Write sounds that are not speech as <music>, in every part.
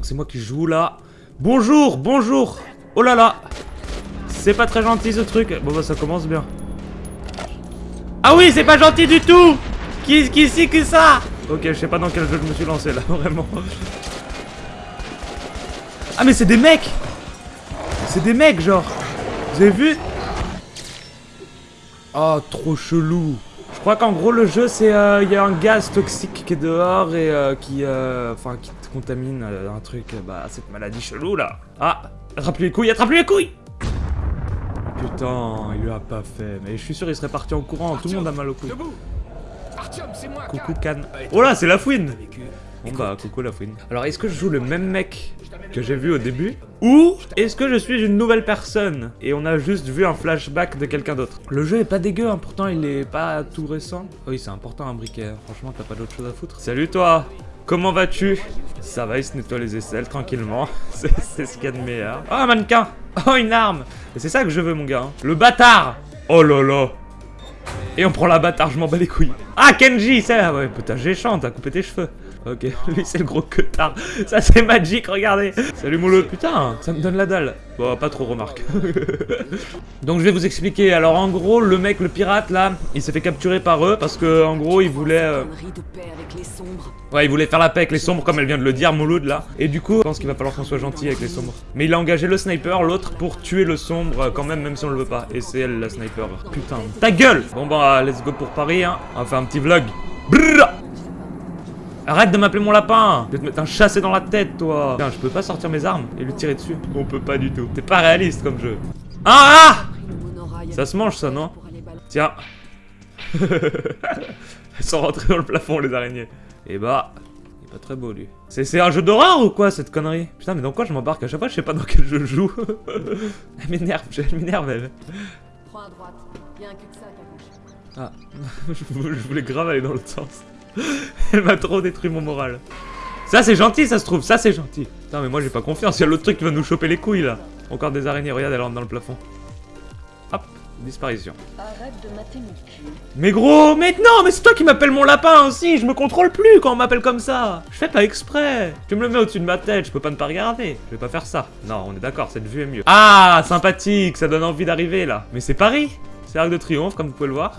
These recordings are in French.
donc c'est moi qui joue là. Bonjour, bonjour Oh là là C'est pas très gentil ce truc. Bon bah ça commence bien. Ah oui, c'est pas gentil du tout Qui, qui c'est que ça? Ok, je sais pas dans quel jeu je me suis lancé là, <laughs> vraiment. Ah mais c'est des mecs C'est des mecs genre Vous avez vu? Oh, trop chelou je crois qu'en gros le jeu c'est euh, il y a un gaz toxique qui est dehors et euh, qui euh, enfin qui contamine un truc bah cette maladie chelou là. Ah, attrape-lui les couilles, attrape-lui les couilles. Putain, il lui a pas fait. Mais je suis sûr il serait parti en courant, tout le monde a mal au cou. Coucou Can. Oh là, c'est la fouine. Bon bah coucou la fouine. Alors est-ce que je joue le même mec que j'ai vu au début Ou est-ce que je suis une nouvelle personne et on a juste vu un flashback de quelqu'un d'autre? Le jeu est pas dégueu, hein, pourtant il est pas tout récent. oui c'est important un briquet, franchement t'as pas d'autre chose à foutre. Salut toi Comment vas-tu? Ça va, il se nettoie les aisselles tranquillement. <laughs> c'est ce qu'il y a de meilleur. Oh un mannequin Oh une arme c'est ça que je veux mon gars. Hein. Le bâtard Oh là là et on prend la bâtard, je m'en bats les couilles. Ah, Kenji, ça, ouais, putain, géchant, t'as coupé tes cheveux. Ok, <laughs> lui c'est le gros tard. Ça c'est magique, regardez. Salut mon Putain, ça me donne la dalle. Bon, pas trop remarque. <laughs> Donc je vais vous expliquer. Alors en gros, le mec, le pirate là, il s'est fait capturer par eux parce que en gros, il voulait... Euh, ouais, il voulait faire la paix avec les sombres comme elle vient de le dire, Mouloud là. Et du coup, je pense qu'il va falloir qu'on soit gentil avec les sombres. Mais il a engagé le sniper, l'autre, pour tuer le sombre quand même, même si on le veut pas. Et c'est elle la sniper. Putain, ta gueule Bon bah, let's go pour Paris, hein. Un petit vlog. Brrr Arrête de m'appeler mon lapin Je vais te mettre un chassé dans la tête, toi Putain, je peux pas sortir mes armes et lui tirer dessus. On peut pas du tout. T'es pas réaliste comme jeu. Ah, ah Ça se mange, ça, non Tiens. <laughs> Elles sont rentrées dans le plafond, les araignées. Et bah... Il est pas très beau, lui. C'est un jeu d'horreur ou quoi, cette connerie? Putain, mais dans quoi je m'embarque? À chaque fois, je sais pas dans quel jeu je joue. <laughs> elle m'énerve, elle m'énerve, elle. Prends à droite. Il y a un cul-de-sac à gauche. Ah, <laughs> je voulais grave aller dans l'autre sens. <laughs> Elle m'a trop détruit mon moral. Ça c'est gentil ça se trouve, ça c'est gentil. Putain mais moi j'ai pas confiance, il y a l'autre truc qui va nous choper les couilles là. Encore des araignées, regarde elle rentre dans le plafond. Hop, disparition. Arrête de mater mon cul. Mais gros, mais non, mais c'est toi qui m'appelles mon lapin aussi, je me contrôle plus quand on m'appelle comme ça. Je fais pas exprès. Tu me le mets au-dessus de ma tête, je peux pas ne pas regarder. Je vais pas faire ça. Non, on est d'accord, cette vue est mieux. Ah, sympathique, ça donne envie d'arriver là. Mais c'est Paris, c'est Arc de Triomphe comme vous pouvez le voir.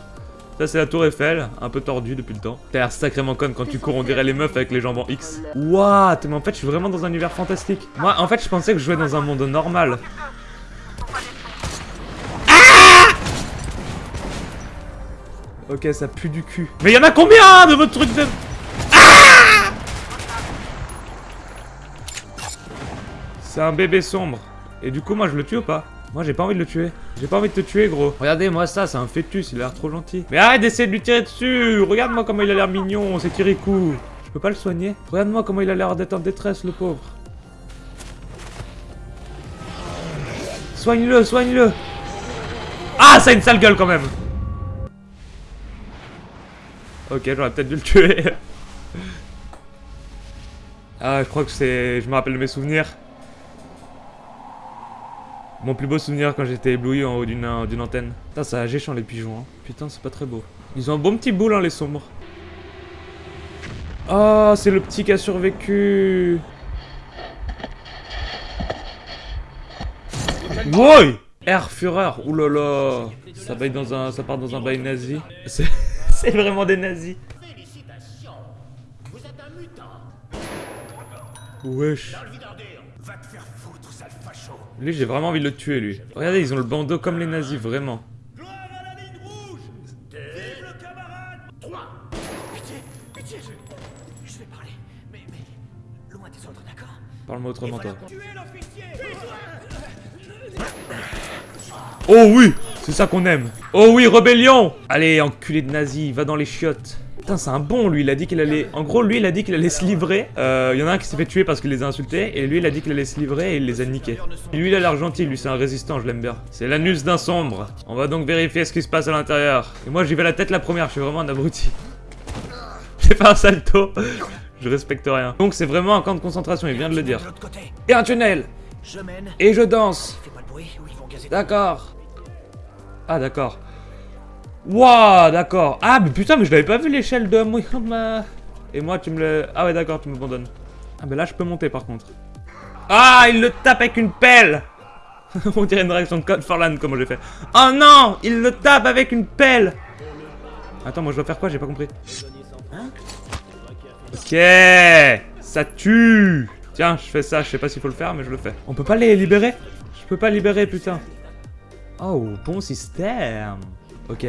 Ça c'est la tour Eiffel, un peu tordue depuis le temps. T'as l'air sacrément conne quand tu cours, on dirait les meufs avec les jambes en X. What? Mais en fait je suis vraiment dans un univers fantastique. Moi en fait je pensais que je jouais dans un monde normal. Ah ok ça pue du cul. Mais y'en a combien de votre truc de... Ah C'est un bébé sombre. Et du coup moi je le tue ou pas? Moi j'ai pas envie de le tuer. J'ai pas envie de te tuer gros. Regardez moi ça, c'est un fœtus, il a l'air trop gentil. Mais arrête d'essayer de lui tirer dessus Regarde-moi comment il a l'air mignon, c'est Kirikou. Je peux pas le soigner Regarde-moi comment il a l'air d'être en détresse le pauvre. Soigne-le, soigne-le Ah, ça a une sale gueule quand même Ok, j'aurais peut-être dû le tuer. <laughs> ah, je crois que c'est... Je me rappelle de mes souvenirs. Mon plus beau souvenir quand j'étais ébloui en haut d'une antenne. Putain, ça a géchant les pigeons. Hein. Putain, c'est pas très beau. Ils ont un bon petit boule, hein, les sombres. Oh, c'est le petit qui a survécu. Woy Air Fureur, oulala Ça, dans un, ça part dans un bail nazi. C'est <laughs> vraiment des nazis. Wesh. Lui, j'ai vraiment envie de le tuer, lui. Regardez, ils ont le bandeau comme les nazis, vraiment. Parle-moi autrement, toi. Oh oui C'est ça qu'on aime Oh oui, rébellion Allez, enculé de nazi, va dans les chiottes Putain, c'est un bon, lui. Il a dit qu'il allait... En gros, lui, il a dit qu'il allait se livrer. Euh, il y en a un qui s'est fait tuer parce qu'il les a insultés. Et lui, il a dit qu'il allait se livrer et il les a niqués. lui, il a l'air gentil. Lui, c'est un résistant, je l'aime bien. C'est l'anus d'un sombre. On va donc vérifier ce qui se passe à l'intérieur. Et moi, j'y vais la tête la première. Je suis vraiment un abruti. <laughs> J'ai fait un salto. Je respecte rien. Donc, c'est vraiment un camp de concentration. Il vient de le dire. Et un tunnel. Et je danse. D'accord. Ah, d'accord. Wouah, d'accord. Ah, mais putain, mais je l'avais pas vu l'échelle de moi. Et moi, tu me le... Ah ouais, d'accord, tu m'abandonnes. Ah, mais là, je peux monter, par contre. Ah, il le tape avec une pelle <laughs> On dirait une réaction de Code Forlan, comment j'ai fait. Oh non Il le tape avec une pelle Attends, moi je dois faire quoi? J'ai pas compris. Ok Ça tue Tiens, je fais ça, je sais pas s'il faut le faire, mais je le fais. On peut pas les libérer? Je peux pas libérer, putain. Oh, bon système Ok.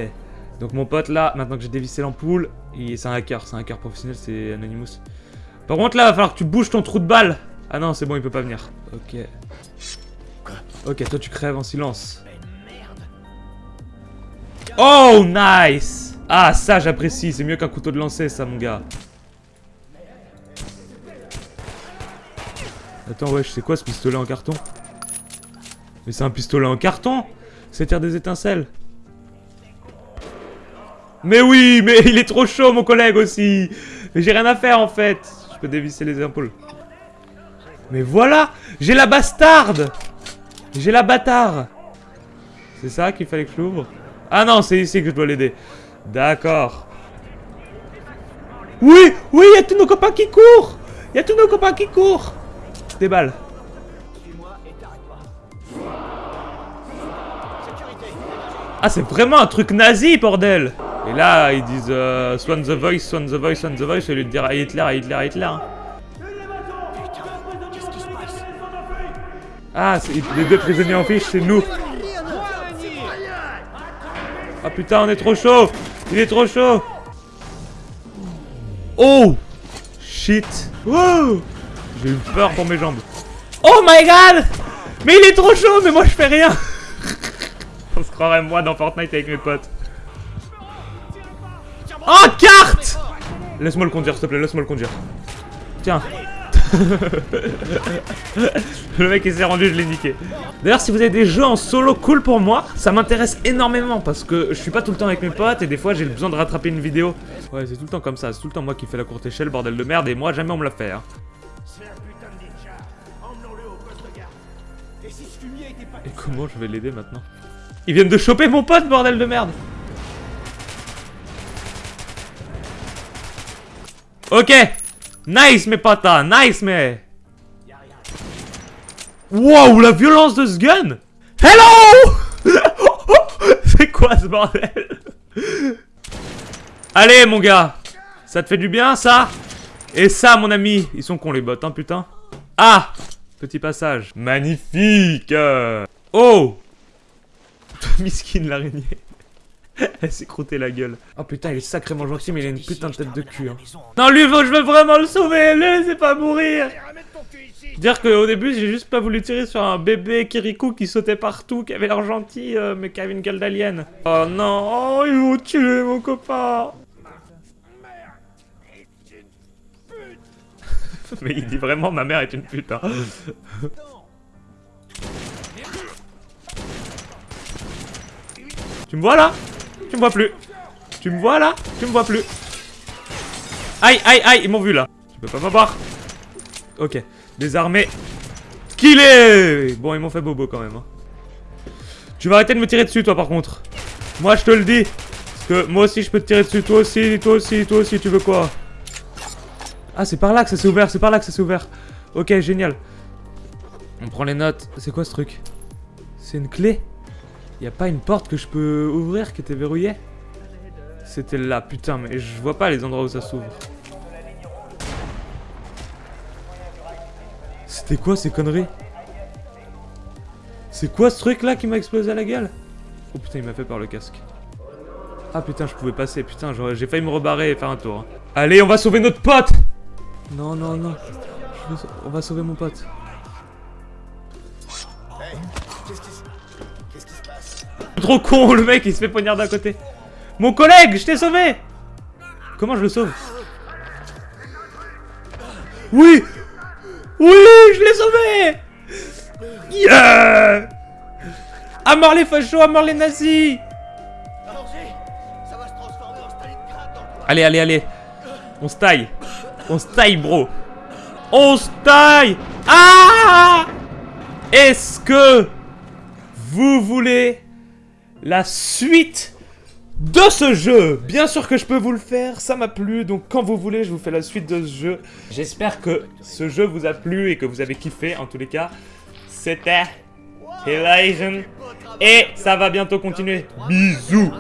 Donc mon pote là, maintenant que j'ai dévissé l'ampoule, c'est un hacker, c'est un hacker professionnel, c'est Anonymous. Par contre là, va falloir que tu bouges ton trou de balle Ah non, c'est bon, il peut pas venir. Ok. Ok, toi tu crèves en silence. Oh, nice Ah, ça j'apprécie, c'est mieux qu'un couteau de lancer ça, mon gars. Attends, wesh, c'est quoi ce pistolet en carton? Mais c'est un pistolet en carton? C'est tire des étincelles. Mais oui, mais <laughs> il est trop chaud, mon collègue, aussi Mais j'ai rien à faire, en fait Je peux dévisser les épaules. Mais voilà J'ai la bastarde J'ai la bâtard C'est ça qu'il fallait que je l'ouvre? Ah non, c'est ici que je dois l'aider. D'accord. Oui Oui, il y a tous nos copains qui courent Il y a tous nos copains qui courent Des balles. Ah, c'est vraiment un truc nazi, bordel Et là, ils disent euh, Swan the voice, Swan the voice, Swan the voice, au lieu de dire à Hitler, à Hitler, à Hitler. Ah, les deux prisonniers en fiche, c'est nous. Ah putain, on est trop chaud Il est trop chaud Oh Shit J'ai eu peur pour mes jambes. Oh my god Mais il est trop chaud, mais moi je fais rien <laughs> On se croirait moi dans Fortnite avec mes potes. Oh, carte Laisse-moi le conduire, s'il te plaît, laisse-moi le conduire. Tiens. <laughs> le mec il s'est rendu, je l'ai niqué. D'ailleurs, si vous avez des jeux en solo cool pour moi, ça m'intéresse énormément parce que je suis pas tout le temps avec mes potes et des fois j'ai besoin de rattraper une vidéo. Ouais, c'est tout le temps comme ça, c'est tout le temps moi qui fais la courte échelle, bordel de merde, et moi jamais on me l'a fait. Hein. Et comment je vais l'aider maintenant? Ils viennent de choper mon pote, bordel de merde Ok. Nice, mes potes, nice, mais... Wow, la violence de ce gun. Hello! <laughs> C'est quoi ce bordel? Allez, mon gars. Ça te fait du bien, ça? Et ça, mon ami Ils sont cons, les bottes, hein, putain. Ah! Petit passage. Magnifique! Oh! <laughs> Miskin l'araignée. <laughs> Elle s'est croûtée la gueule. Oh putain, il est sacrément gentil, mais il a une putain de tête de cul. Hein. Non, lui, je veux vraiment le sauver. Laissez pas mourir. Dire qu'au début, j'ai juste pas voulu tirer sur un bébé Kirikou qui sautait partout, qui avait l'air gentil, euh, mais qui avait une gueule d'alien. Oh non, oh, ils vont tuer mon copain. <laughs> mais il dit vraiment ma mère est une pute. Hein. Tu me vois là? Tu me vois plus. Tu me vois là? Tu me vois plus. Aïe, aïe, aïe, ils m'ont vu là. Tu peux pas m'avoir. Ok, désarmé. est Bon, ils m'ont fait bobo quand même. Hein. Tu vas arrêter de me tirer dessus, toi, par contre. Moi, je te le dis. Parce que moi aussi, je peux te tirer dessus. Toi aussi, toi aussi, toi aussi, tu veux quoi? Ah, c'est par là que ça s'est ouvert, c'est par là que ça s'est ouvert. Ok, génial. On prend les notes. C'est quoi ce truc? C'est une clé? Y a pas une porte que je peux ouvrir qui était verrouillée? C'était là, putain, mais je vois pas les endroits où ça s'ouvre. C'était quoi ces conneries? C'est quoi ce truc là qui m'a explosé à la gueule? Oh putain, il m'a fait par le casque. Ah putain, je pouvais passer, putain, j'ai failli me rebarrer et faire un tour. Hein. Allez, on va sauver notre pote Non, non, non. On va sauver mon pote. Trop con, le mec, il se fait poignard d'un côté. Mon collègue, je t'ai sauvé Comment je le sauve? Oui Oui, je l'ai sauvé Yeah À mort les fachos, à mort les nazis Allez, allez, allez. On se taille. On se taille, bro. On se taille Ah Est-ce que vous voulez la suite de ce jeu. Bien sûr que je peux vous le faire, ça m'a plu, donc quand vous voulez, je vous fais la suite de ce jeu. J'espère que ce jeu vous a plu et que vous avez kiffé, en tous les cas. C'était Elision, et ça va bientôt continuer. Bisous